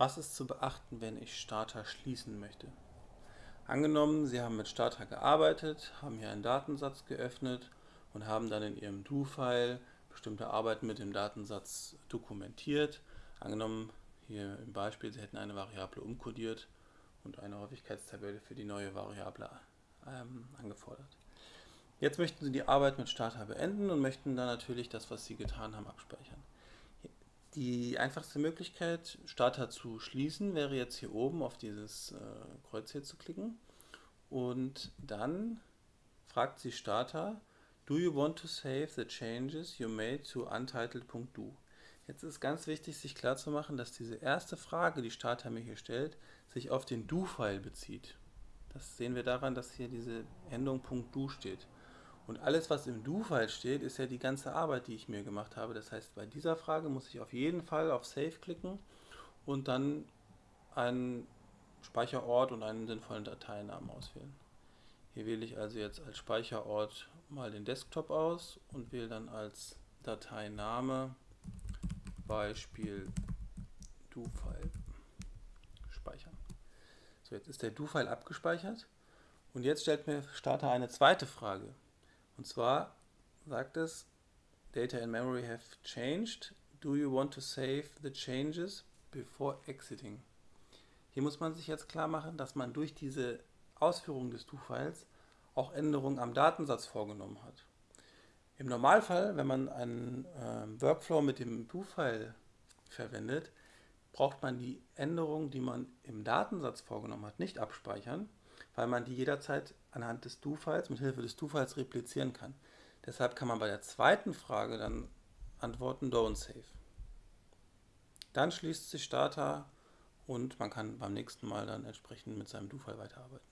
Was ist zu beachten, wenn ich Starter schließen möchte? Angenommen, Sie haben mit Starter gearbeitet, haben hier einen Datensatz geöffnet und haben dann in Ihrem Do-File bestimmte Arbeiten mit dem Datensatz dokumentiert. Angenommen, hier im Beispiel, Sie hätten eine Variable umkodiert und eine Häufigkeitstabelle für die neue Variable ähm, angefordert. Jetzt möchten Sie die Arbeit mit Starter beenden und möchten dann natürlich das, was Sie getan haben, abspeichern. Die einfachste Möglichkeit, Starter zu schließen, wäre jetzt hier oben auf dieses äh, Kreuz hier zu klicken. Und dann fragt sie Starter, Do you want to save the changes you made to untitled.do? Jetzt ist ganz wichtig, sich klarzumachen, dass diese erste Frage, die Starter mir hier stellt, sich auf den Do-File bezieht. Das sehen wir daran, dass hier diese Endung .do steht. Und alles, was im Do-File steht, ist ja die ganze Arbeit, die ich mir gemacht habe. Das heißt, bei dieser Frage muss ich auf jeden Fall auf Save klicken und dann einen Speicherort und einen sinnvollen Dateinamen auswählen. Hier wähle ich also jetzt als Speicherort mal den Desktop aus und wähle dann als Dateiname Beispiel Do-File speichern. So, jetzt ist der Do-File abgespeichert und jetzt stellt mir Starter eine zweite Frage. Und zwar sagt es, Data in memory have changed. Do you want to save the changes before exiting? Hier muss man sich jetzt klar machen, dass man durch diese Ausführung des Do-Files auch Änderungen am Datensatz vorgenommen hat. Im Normalfall, wenn man einen äh, Workflow mit dem Do-File verwendet, braucht man die Änderungen, die man im Datensatz vorgenommen hat, nicht abspeichern, weil man die jederzeit anhand des Do-Files, mit Hilfe des Do-Files replizieren kann. Deshalb kann man bei der zweiten Frage dann antworten Don't Save. Dann schließt sich Starter und man kann beim nächsten Mal dann entsprechend mit seinem Do-File weiterarbeiten.